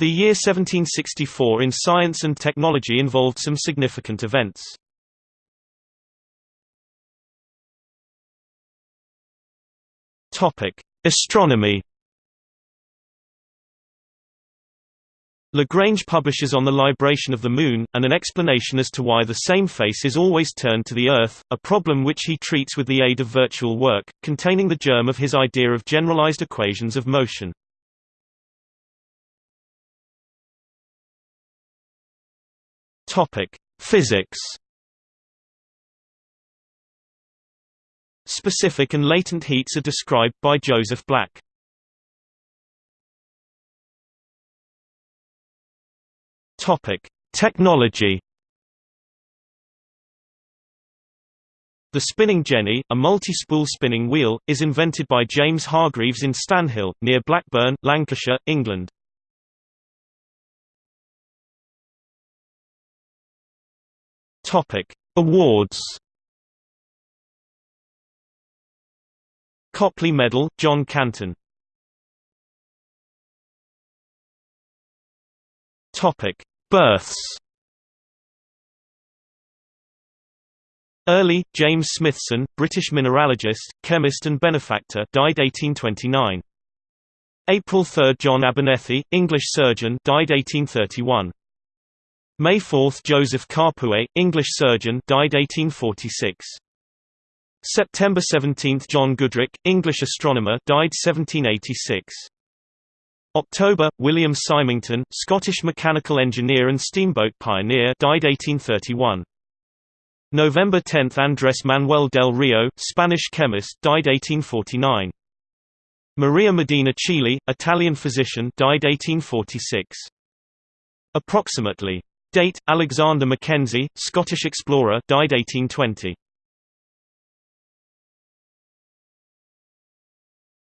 The year 1764 in science and technology involved some significant events. Astronomy. Lagrange publishes on the libration of the Moon, and an explanation as to why the same face is always turned to the Earth, a problem which he treats with the aid of virtual work, containing the germ of his idea of generalized equations of motion. Topic: Physics. Specific and latent heats are described by Joseph Black. Topic: Technology. The spinning jenny, a multi-spool spinning wheel, is invented by James Hargreaves in Stanhill, near Blackburn, Lancashire, England. Topic: Awards. Copley Medal, John Canton. Topic: Births. Early, James Smithson, British mineralogist, chemist and benefactor, died 1829. April 3, John Abernethy, English surgeon, died 1831. May 4 Joseph Carpue, English surgeon died 1846. September 17 John Goodricke, English astronomer died 1786. October William Symington, Scottish mechanical engineer and steamboat pioneer died 1831. November 10 Andrés Manuel del Rio, Spanish chemist died 1849. Maria Medina Chili, Italian physician died 1846. Approximately Date: Alexander Mackenzie, Scottish explorer, died 1820.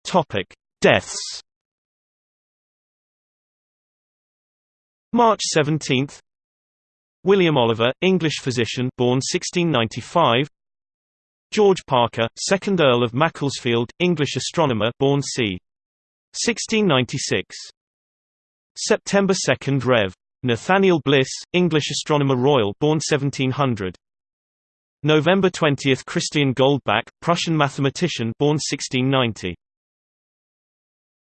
Topic: Deaths. March 17. William Oliver, English physician, born 1695. George Parker, 2nd Earl of Macclesfield, English astronomer, born c. 1696. September 2, Rev. Nathaniel Bliss, English astronomer royal born 1700. November 20 Christian Goldbach, Prussian mathematician born 1690.